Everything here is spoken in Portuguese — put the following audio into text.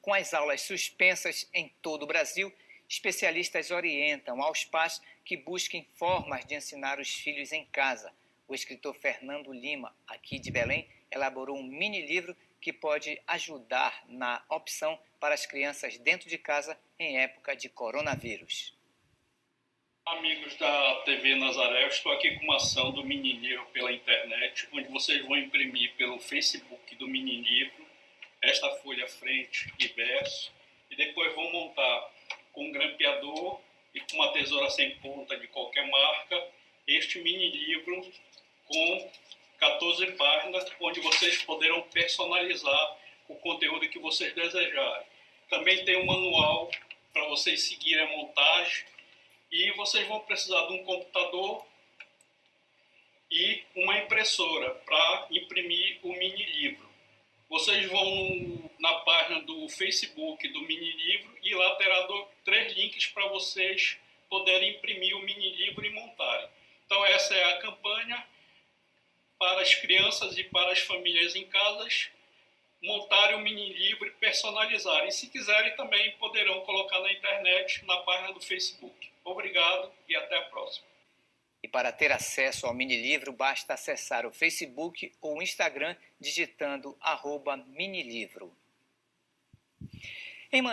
Com as aulas suspensas em todo o Brasil, especialistas orientam aos pais que busquem formas de ensinar os filhos em casa. O escritor Fernando Lima, aqui de Belém, elaborou um mini livro que pode ajudar na opção para as crianças dentro de casa em época de coronavírus. Amigos da TV Nazaré, eu estou aqui com uma ação do Mini Livro pela internet, onde vocês vão imprimir pelo Facebook do Mini Livro esta folha frente e verso, e depois vão montar com um grampeador e com uma tesoura sem ponta de qualquer marca este mini livro com 14 páginas, onde vocês poderão personalizar o conteúdo que vocês desejarem. Também tem um manual para vocês seguirem a montagem e vocês vão precisar de um computador e uma impressora para imprimir o mini livro. Vocês vão na página do Facebook do mini livro e lá terá três links para vocês poderem imprimir o mini livro e montarem. Então essa é a campanha para as crianças e para as famílias em casas montarem um mini livro e personalizarem. Se quiserem também poderão colocar na internet, na página do Facebook. Obrigado e até a próxima. E para ter acesso ao minilivro, basta acessar o Facebook ou o Instagram digitando minilivro.